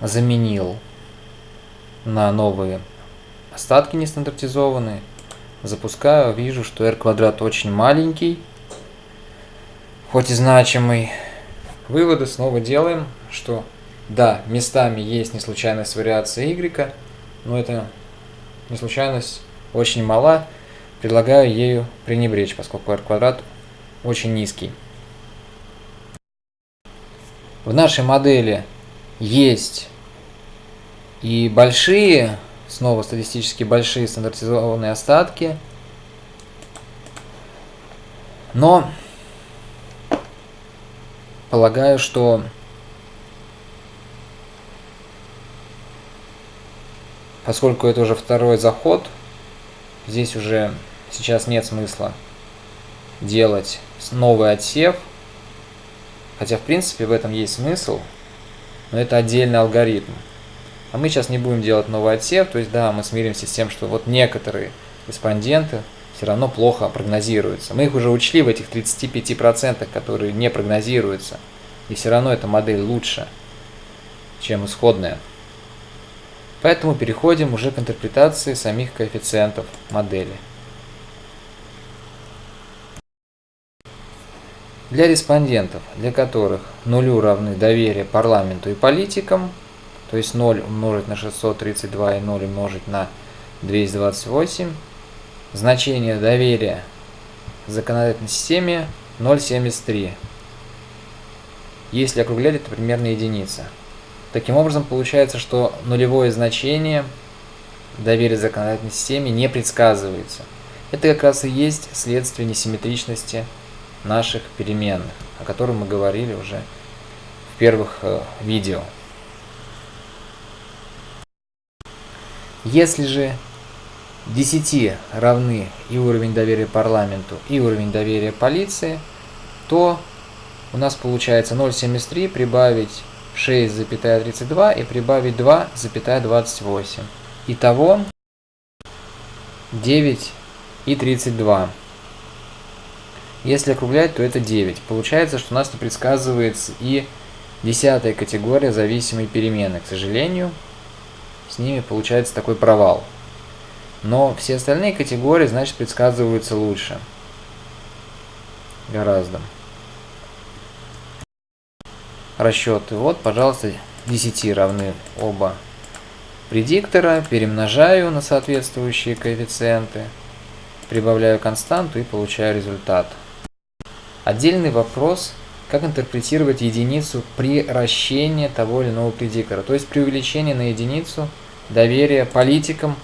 заменил на новые остатки нестандартизованные. Запускаю, вижу, что r квадрат очень маленький, хоть и значимый. Выводы снова делаем, что да, местами есть неслучайность вариации y, но эта неслучайность очень мала. Предлагаю ею пренебречь, поскольку r квадрат очень низкий. В нашей модели есть. И большие, снова статистически большие стандартизованные остатки, но полагаю, что поскольку это уже второй заход, здесь уже сейчас нет смысла делать новый отсев, хотя в принципе в этом есть смысл, но это отдельный алгоритм. А мы сейчас не будем делать новый отсев, то есть да, мы смиримся с тем, что вот некоторые респонденты все равно плохо прогнозируются. Мы их уже учли в этих 35%, которые не прогнозируются, и все равно эта модель лучше, чем исходная. Поэтому переходим уже к интерпретации самих коэффициентов модели. Для респондентов, для которых нулю равны доверие парламенту и политикам, то есть 0 умножить на 632 и 0 умножить на 228, значение доверия законодательной системе 0,73. Если округлять, это примерно единица. Таким образом, получается, что нулевое значение доверия законодательной системе не предсказывается. Это как раз и есть следствие несимметричности наших переменных, о котором мы говорили уже в первых э, видео. Если же 10 равны и уровень доверия парламенту, и уровень доверия полиции, то у нас получается 0,73 прибавить 6,32 и прибавить 2,28. Итого 9 и 32. Если округлять, то это 9. Получается, что у нас не предсказывается и десятая категория зависимой перемены. К сожалению, с ними получается такой провал. Но все остальные категории, значит, предсказываются лучше. Гораздо расчеты. Вот, пожалуйста, 10 равны оба предиктора, перемножаю на соответствующие коэффициенты, прибавляю константу и получаю результат. Отдельный вопрос, как интерпретировать единицу при вращении того или иного предиктора, то есть при увеличении на единицу доверия политикам